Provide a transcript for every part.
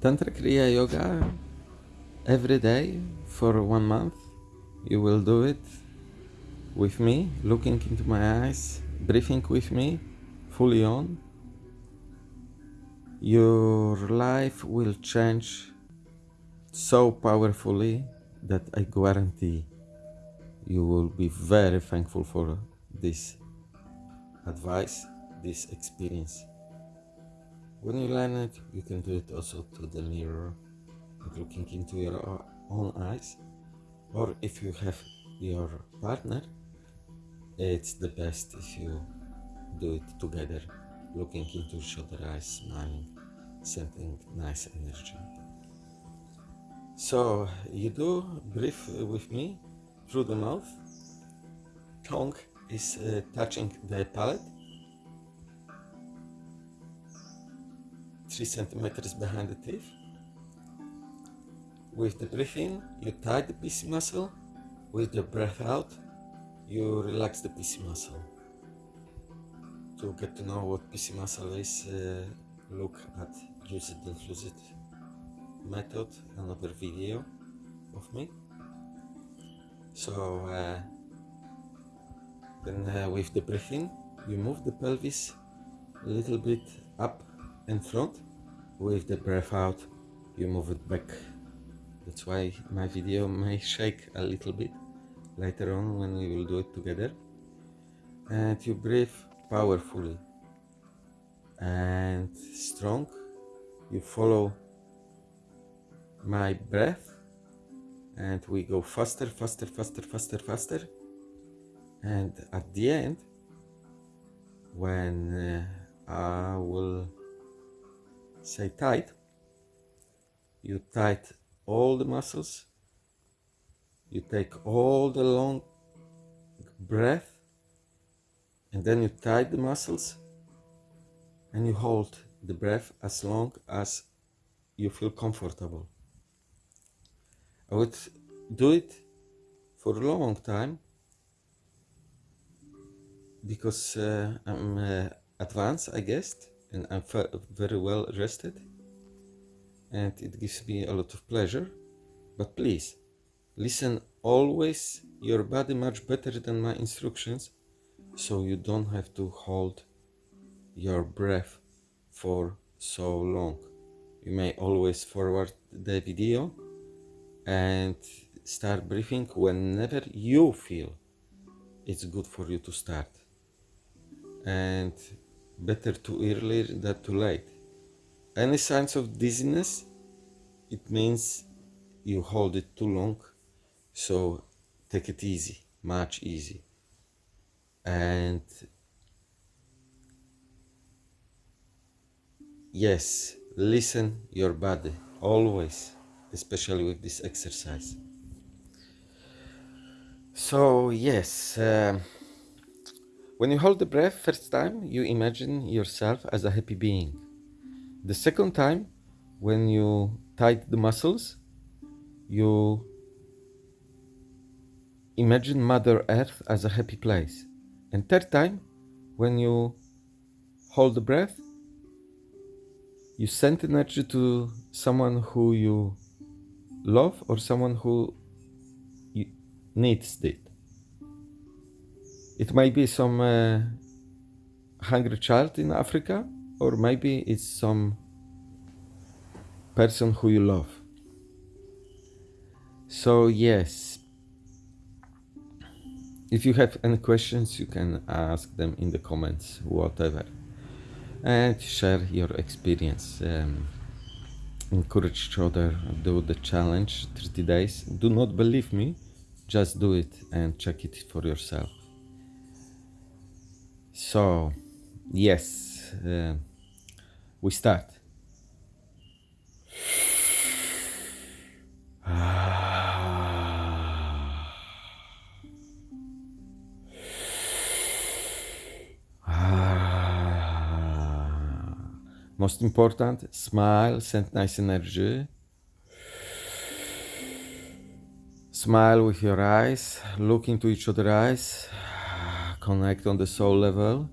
Tantra Kriya Yoga every day for one month. You will do it with me, looking into my eyes, breathing with me, fully on. Your life will change so powerfully that I guarantee you will be very thankful for this advice, this experience. When you learn it, you can do it also to the mirror, looking into your own eyes. Or if you have your partner, it's the best if you do it together, looking into each other's eyes, smiling, sending nice energy. So you do breathe with me through the mouth. Tongue is uh, touching the palate. Three centimeters behind the teeth. With the breath in, you tight the PC muscle. With the breath out, you relax the PC muscle. To get to know what PC muscle is, uh, look at use it and lose it method, another video of me. So uh, then uh, with the breathing, you move the pelvis a little bit up and front. With the breath out, you move it back. That's why my video may shake a little bit later on when we will do it together. And you breathe powerfully and strong. You follow my breath and we go faster, faster, faster, faster, faster. And at the end, when uh, I will say tight, you tight all the muscles, you take all the long breath, and then you tight the muscles. And you hold the breath as long as you feel comfortable. I would do it for a long time because uh, I'm uh, advanced, I guess, and I'm very well rested and it gives me a lot of pleasure. But please, listen always your body much better than my instructions so you don't have to hold your breath for so long. You may always forward the video and start breathing whenever you feel it's good for you to start and better too early than too late any signs of dizziness? It means you hold it too long so take it easy much easy. And yes listen your body always especially with this exercise. So yes uh, when you hold the breath first time you imagine yourself as a happy being the second time when you tight the muscles you imagine mother earth as a happy place and third time when you hold the breath you send energy to someone who you love or someone who needs it. It might be some uh, hungry child in Africa, or maybe it's some person who you love. So, yes, if you have any questions, you can ask them in the comments, whatever, and share your experience. Um, encourage each other do the challenge 30 days do not believe me just do it and check it for yourself so yes uh, we start Most important, smile, send nice energy. Smile with your eyes, look into each other's eyes, connect on the soul level.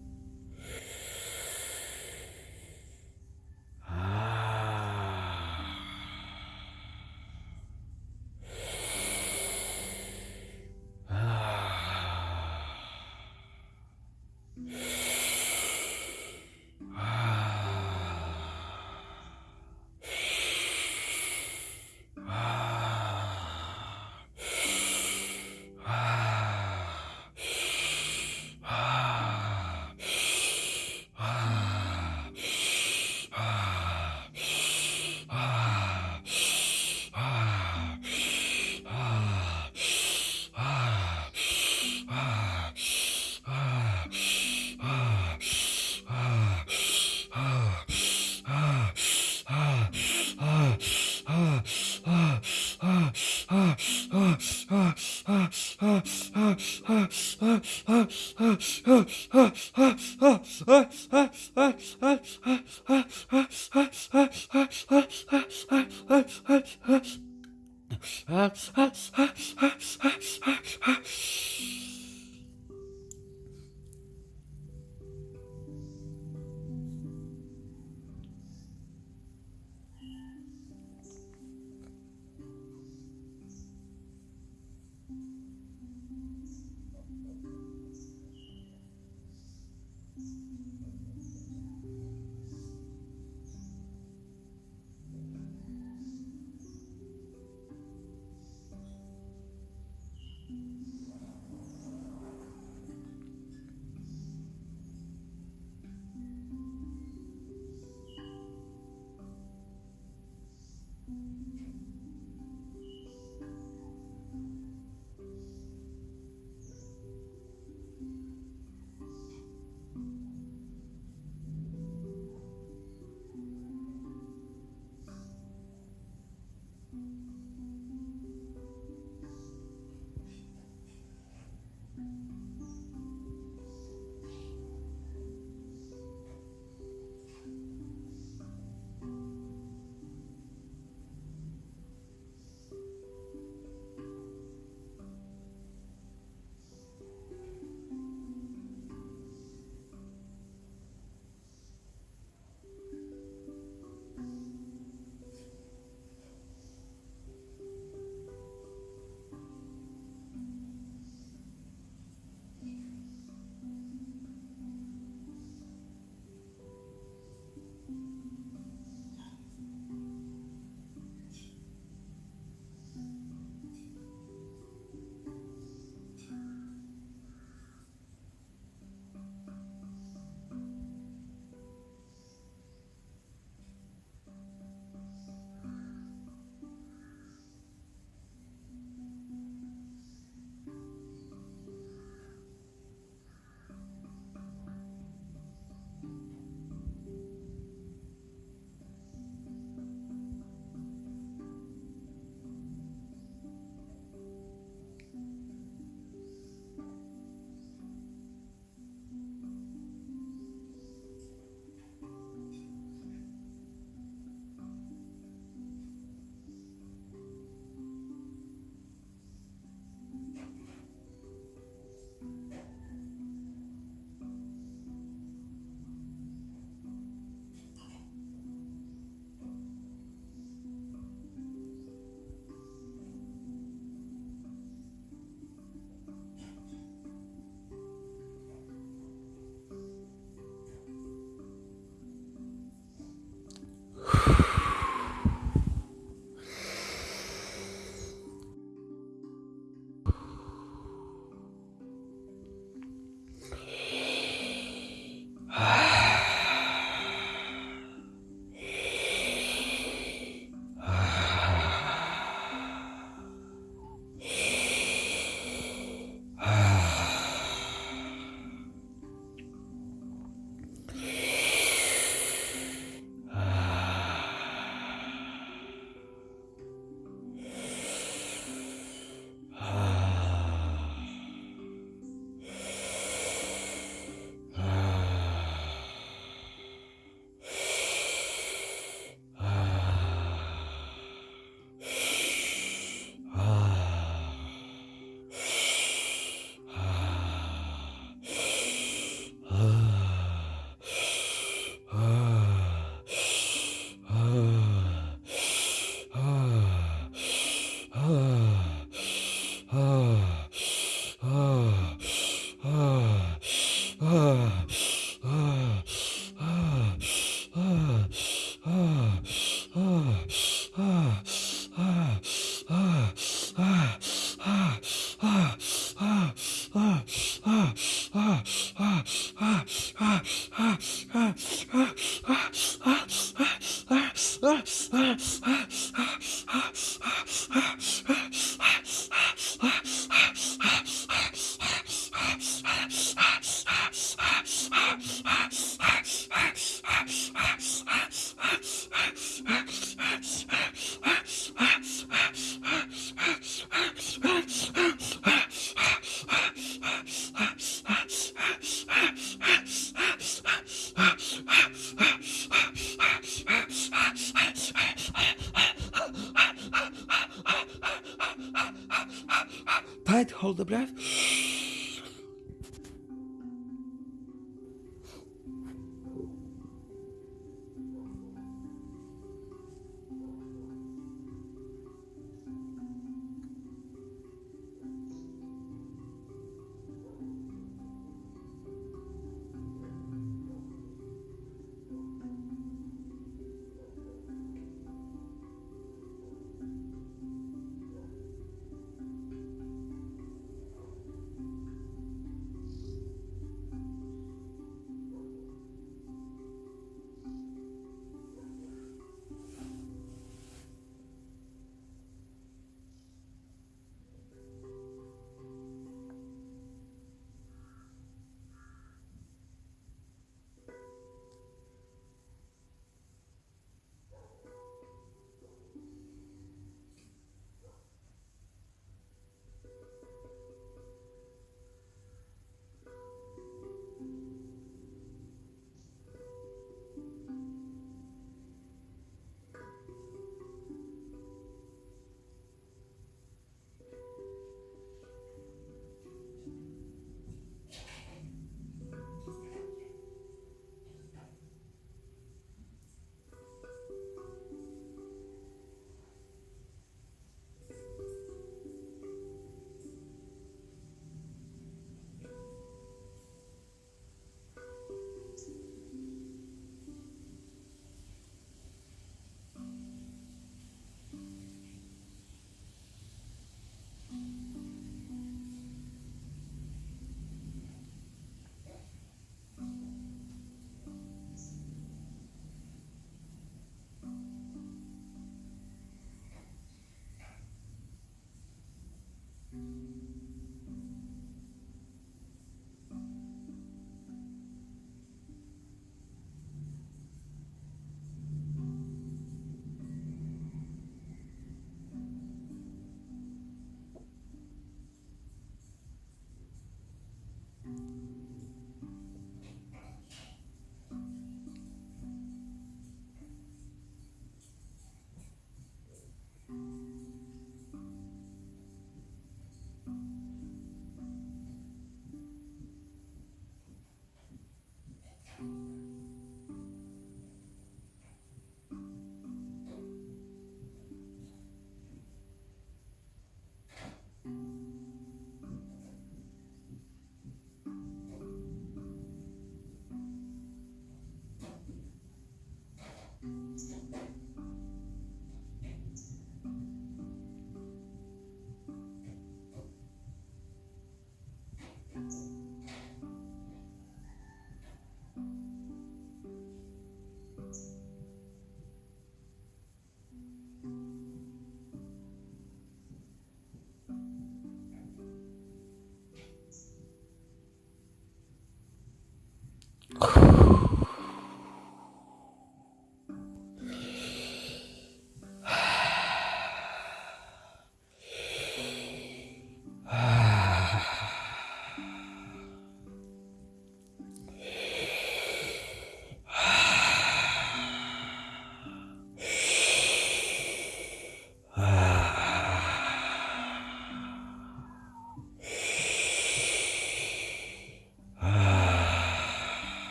Hold the breath.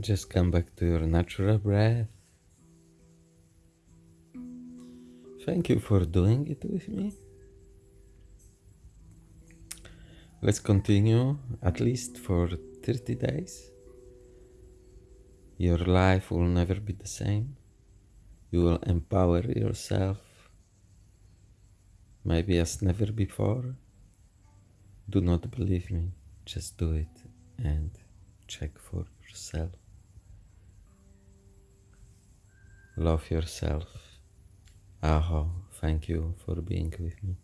Just come back to your natural breath. Thank you for doing it with me. Let's continue at least for 30 days. Your life will never be the same. You will empower yourself maybe as never before. Do not believe me, just do it and check for yourself. Love yourself. Aho, thank you for being with me.